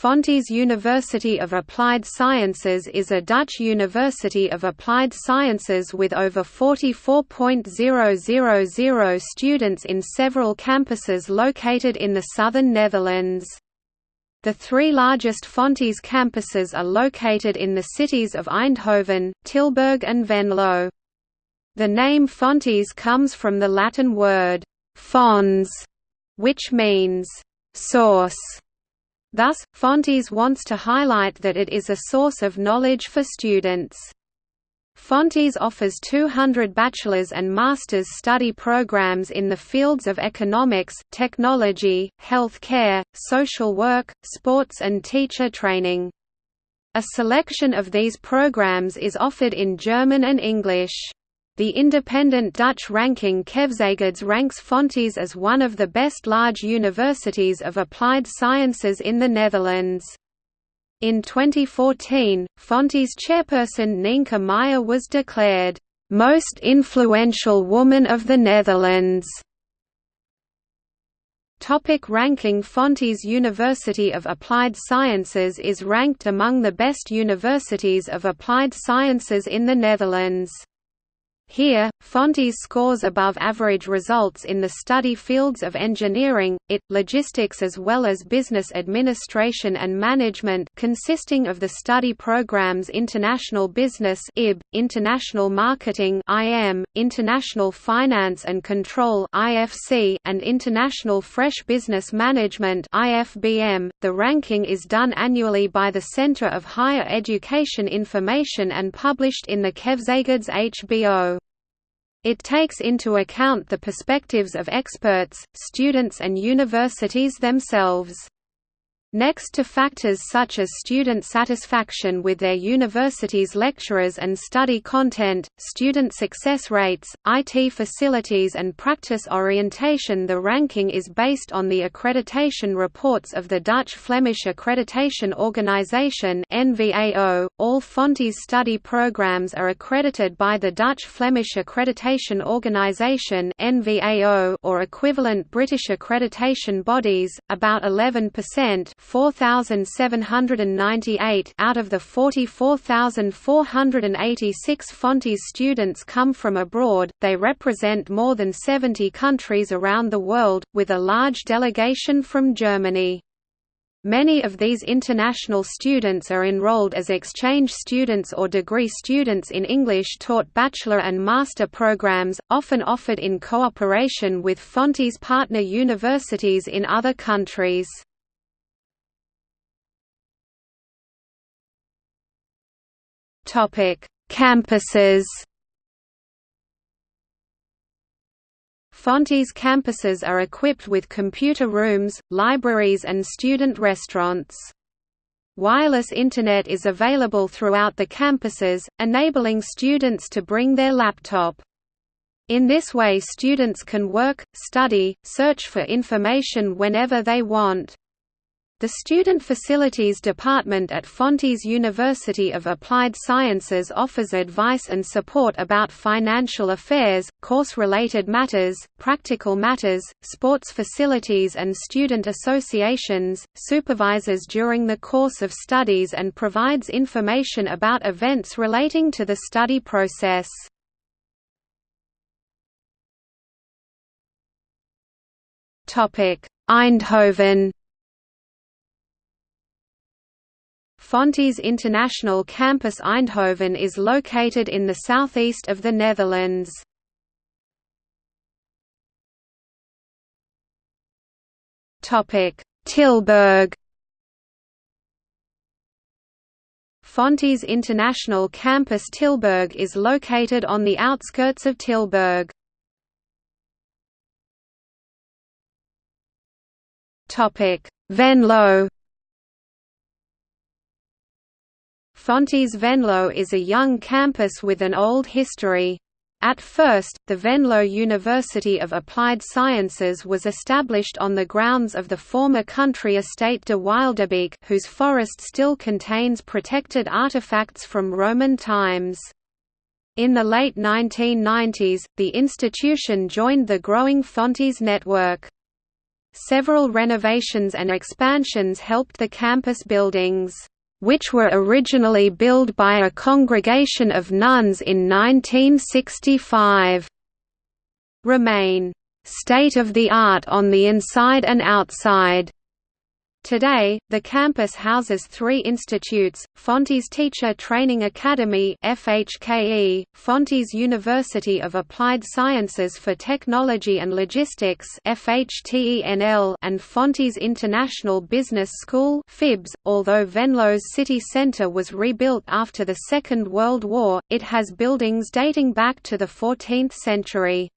Fontys University of Applied Sciences is a Dutch university of applied sciences with over 44.000 students in several campuses located in the southern Netherlands. The three largest Fontys campuses are located in the cities of Eindhoven, Tilburg and Venlo. The name Fontys comes from the Latin word, fons, which means, source Thus, Fontys wants to highlight that it is a source of knowledge for students. Fontys offers 200 bachelor's and master's study programs in the fields of economics, technology, health care, social work, sports and teacher training. A selection of these programs is offered in German and English. The independent Dutch ranking Keuzegids ranks Fontys as one of the best large universities of applied sciences in the Netherlands. In 2014, Fontys chairperson Nienke Meijer was declared, "...most influential woman of the Netherlands." Topic ranking Fontys University of Applied Sciences is ranked among the best universities of applied sciences in the Netherlands. Here, Fontys scores above average results in the study fields of engineering, IT, logistics as well as business administration and management consisting of the study programs International Business IB, International Marketing IM, International Finance and Control IFC, and International Fresh Business Management IFBM. .The ranking is done annually by the Centre of Higher Education Information and published in the Keuzegids HBO. It takes into account the perspectives of experts, students and universities themselves. Next to factors such as student satisfaction with their university's lecturers and study content, student success rates, IT facilities and practice orientation. The ranking is based on the accreditation reports of the Dutch-Flemish Accreditation Organisation .All Fontys study programs are accredited by the Dutch-Flemish Accreditation Organisation or equivalent British accreditation bodies, about 11% 4,798 out of the 44,486 Fontys students come from abroad, they represent more than 70 countries around the world, with a large delegation from Germany. Many of these international students are enrolled as exchange students or degree students in English-taught bachelor and master programs, often offered in cooperation with Fontys partner universities in other countries. Topic: Campuses. Fontys campuses are equipped with computer rooms, libraries and student restaurants. Wireless Internet is available throughout the campuses, enabling students to bring their laptop. In this way students can work, study, search for information whenever they want. The Student Facilities Department at Fontys University of Applied Sciences offers advice and support about financial affairs, course-related matters, practical matters, sports facilities and student associations, supervises during the course of studies and provides information about events relating to the study process. Eindhoven Fontys International Campus Eindhoven is located in the southeast of the Netherlands. Tilburg Fontys International Campus Tilburg is located on the outskirts of Tilburg. Venlo Fontys Venlo is a young campus with an old history. At first, the Venlo University of Applied Sciences was established on the grounds of the former country estate de Wildebeek whose forest still contains protected artifacts from Roman times. In the late 1990s, the institution joined the growing Fontys network. Several renovations and expansions helped the campus buildings, which were originally built by a congregation of nuns in 1965, remain state-of-the-art on the inside and outside. Today, the campus houses three institutes, Fontys Teacher Training Academy FHKE, Fontys University of Applied Sciences for Technology and Logistics FHTENL, and Fontys International Business School FIBS. .Although Venlo's city centre was rebuilt after the Second World War, it has buildings dating back to the 14th century.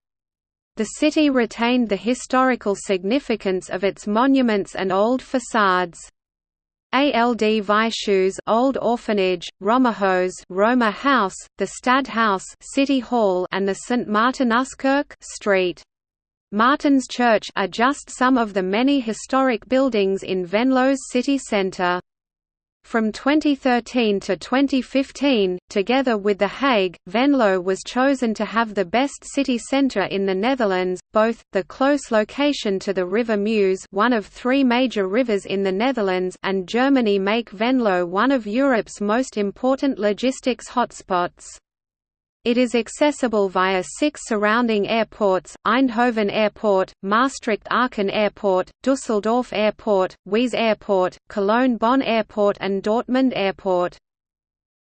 The city retained the historical significance of its monuments and old facades. Ald Weishau's Old Orphanage, Romerhaus Roma House, the Stadthaus City Hall and the St. Martinuskirche Street. Martin's Church are just some of the many historic buildings in Venlo's city centre. From 2013 to 2015, together with The Hague, Venlo was chosen to have the best city centre in the Netherlands, both, the close location to the River Meuse one of three major rivers in the Netherlands and Germany make Venlo one of Europe's most important logistics hotspots. It is accessible via six surrounding airports, Eindhoven Airport, Maastricht-Aachen Airport, Dusseldorf Airport, Weeze Airport, Cologne-Bonn Airport and Dortmund Airport.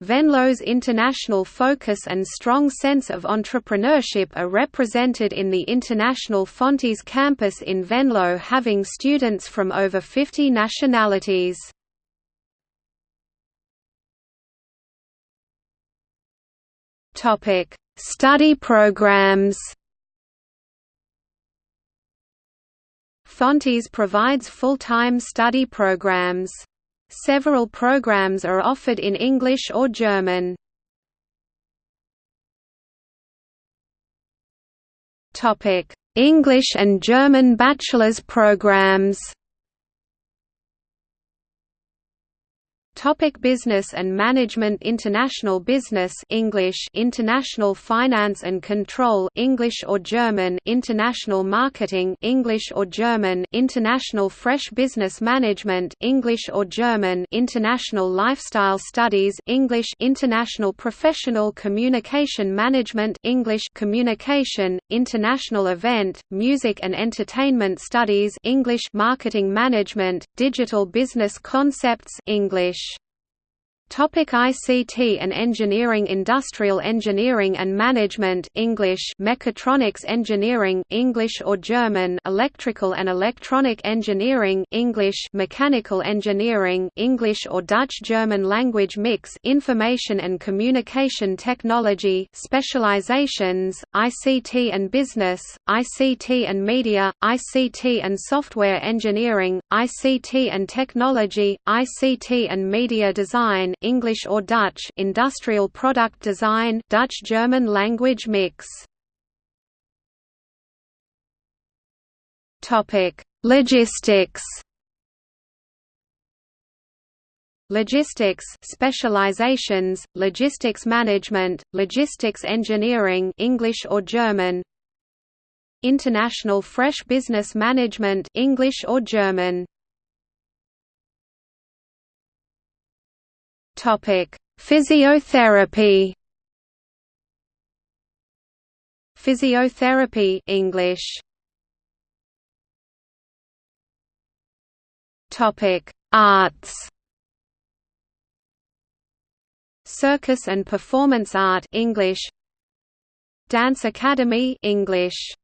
Venlo's international focus and strong sense of entrepreneurship are represented in the International Fontys campus in Venlo having students from over 50 nationalities. Topic: Study programs. Fontys provides full-time study programs. Several programs are offered in English or German. Topic: English and German bachelor's programs. Topic business and Management. International Business English International Finance and Control English or German International Marketing English or German International Fresh Business Management English or German International Lifestyle Studies English International Professional Communication Management English Communication International Event Music and Entertainment Studies English Marketing Management Digital Business Concepts English Topic ICT and Engineering Industrial Engineering and Management English Mechatronics Engineering English or German Electrical and Electronic Engineering English Mechanical Engineering English or Dutch German language mix Information and Communication Technology Specializations ICT and Business ICT and Media ICT and Software Engineering ICT and Technology ICT and Media Design English or Dutch industrial product design Dutch-German language mix. Topic: Logistics. Logistics specializations, logistics management, logistics engineering English or German International Fresh Business Management English or German Topic: Physiotherapy. Physiotherapy English. Topic: Arts. Circus and Performance Art English. Dance Academy English.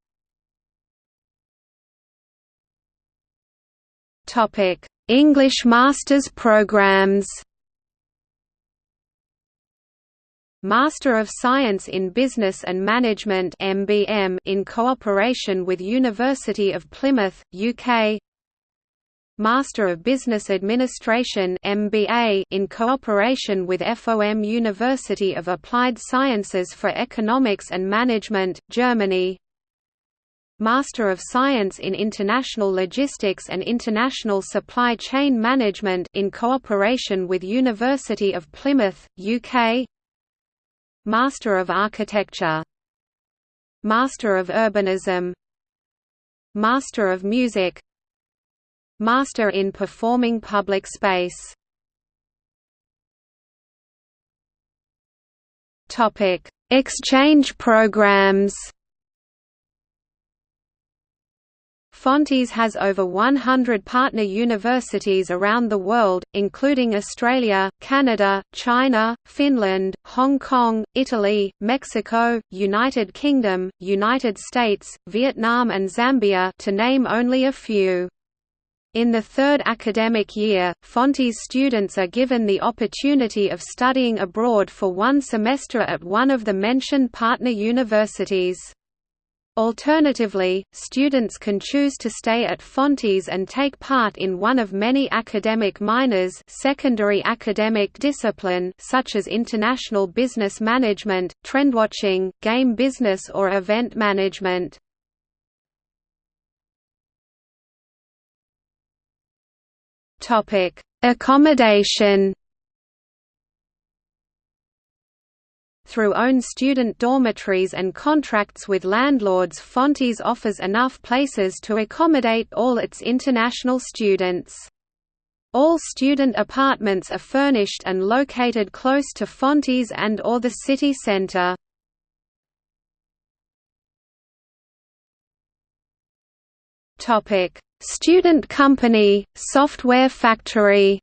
Topic: English Masters programs. Master of Science in Business and Management MBM in cooperation with University of Plymouth, UK Master of Business Administration MBA in cooperation with FOM University of Applied Sciences for Economics and Management, Germany. Master of Science in International Logistics and International Supply Chain Management in cooperation with University of Plymouth, UK Master of Architecture. Master of Urbanism. Master of Music. Master in Performing Public Space. Exchange programs Fontys has over 100 partner universities around the world, including Australia, Canada, China, Finland, Hong Kong, Italy, Mexico, United Kingdom, United States, Vietnam and Zambia to name only a few. In the third academic year, Fontys students are given the opportunity of studying abroad for one semester at one of the mentioned partner universities. Alternatively, students can choose to stay at Fontys and take part in one of many academic minors secondary academic discipline such as international business management, trendwatching, game business or event management. Accommodation Through own student dormitories and contracts with landlords Fontys offers enough places to accommodate all its international students. All student apartments are furnished and located close to Fontys and or the city centre. Student company, software factory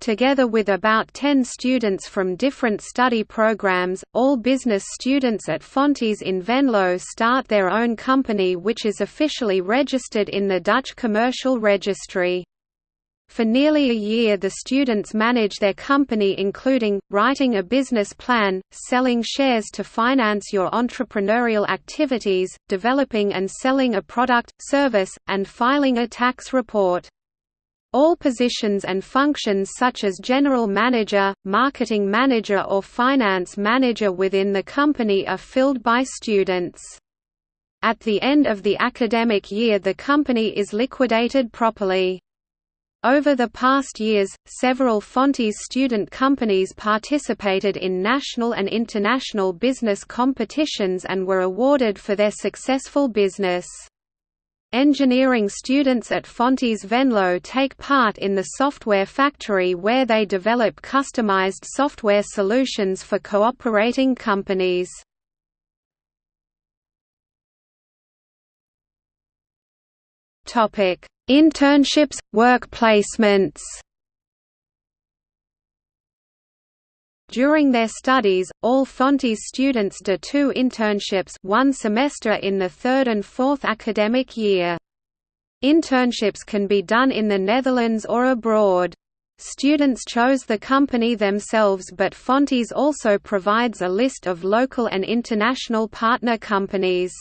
Together with about 10 students from different study programs, all business students at Fontys in Venlo start their own company which is officially registered in the Dutch Commercial Registry. For nearly a year the students manage their company including, writing a business plan, selling shares to finance your entrepreneurial activities, developing and selling a product, service, and filing a tax report. All positions and functions such as general manager, marketing manager or finance manager within the company are filled by students. At the end of the academic year the company is liquidated properly. Over the past years, several Fontys student companies participated in national and international business competitions and were awarded for their successful business. Engineering students at Fontys Venlo take part in the software factory where they develop customized software solutions for cooperating companies. Internships, work placements During their studies, all Fontys students do two internships one semester in the third and fourth academic year. Internships can be done in the Netherlands or abroad. Students chose the company themselves but Fontys also provides a list of local and international partner companies.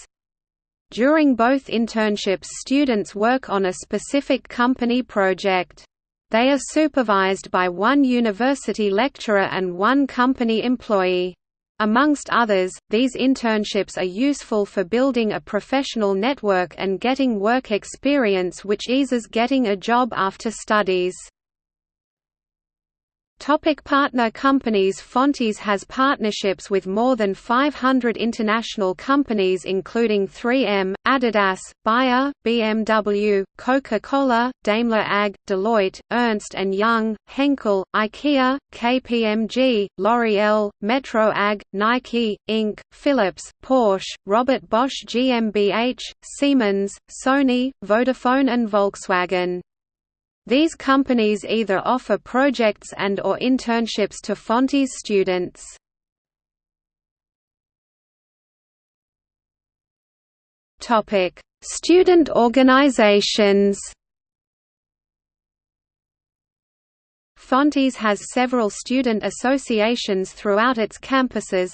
During both internships students work on a specific company project. They are supervised by one university lecturer and one company employee. Amongst others, these internships are useful for building a professional network and getting work experience which eases getting a job after studies. Topic partner companies Fontys has partnerships with more than 500 international companies including 3M, Adidas, Bayer, BMW, Coca-Cola, Daimler AG, Deloitte, Ernst & Young, Henkel, IKEA, KPMG, L'Oreal, Metro AG, Nike, Inc., Philips, Porsche, Robert Bosch GmbH, Siemens, Sony, Vodafone and Volkswagen. These companies either offer projects and or internships to Fontys students. Topic: Student organizations. Fontys has several student associations throughout its campuses.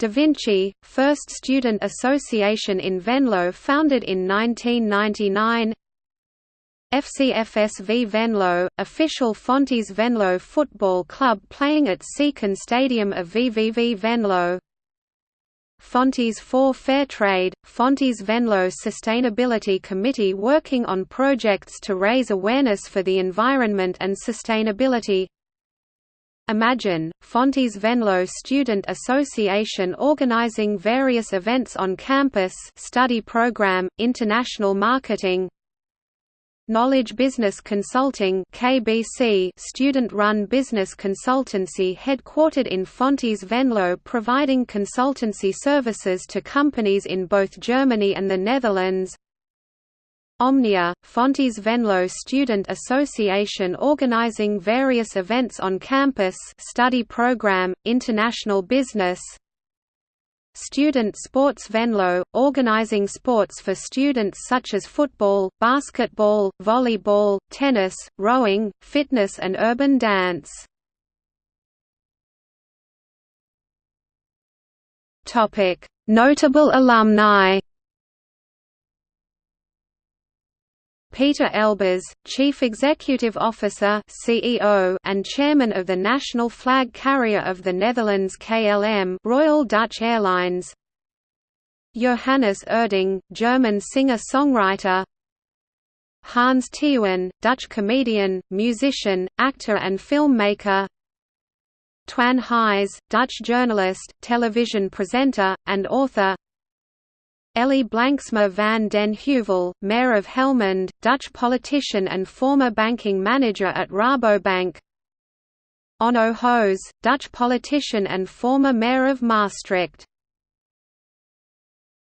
Da Vinci, first student association in Venlo founded in 1999 FCFSV Venlo, official Fontys Venlo football club playing at Seacon Stadium of VVV Venlo. Fontys for Fair Trade, Fontys Venlo Sustainability Committee working on projects to raise awareness for the environment and sustainability. Imagine, Fontys Venlo Student Association organizing various events on campus study program, international marketing Knowledge Business Consulting KBC student-run business consultancy headquartered in Fontys Venlo providing consultancy services to companies in both Germany and the Netherlands. Omnia, Fontys Venlo Student Association organizing various events on campus study program, international business Student Sports Venlo, organizing sports for students such as football, basketball, volleyball, tennis, rowing, fitness and urban dance. Notable alumni Peter Elbers, Chief Executive Officer (CEO) and Chairman of the National Flag Carrier of the Netherlands KLM, Royal Dutch Airlines. Johannes Oerding, German singer-songwriter. Hans Teeuwen, Dutch comedian, musician, actor and filmmaker. Twan Huys, Dutch journalist, television presenter, and author. Elly Blanksma van den Heuvel, Mayor of Helmond, Dutch politician and former banking manager at Rabobank. Onno Hoes, Dutch politician and former mayor of Maastricht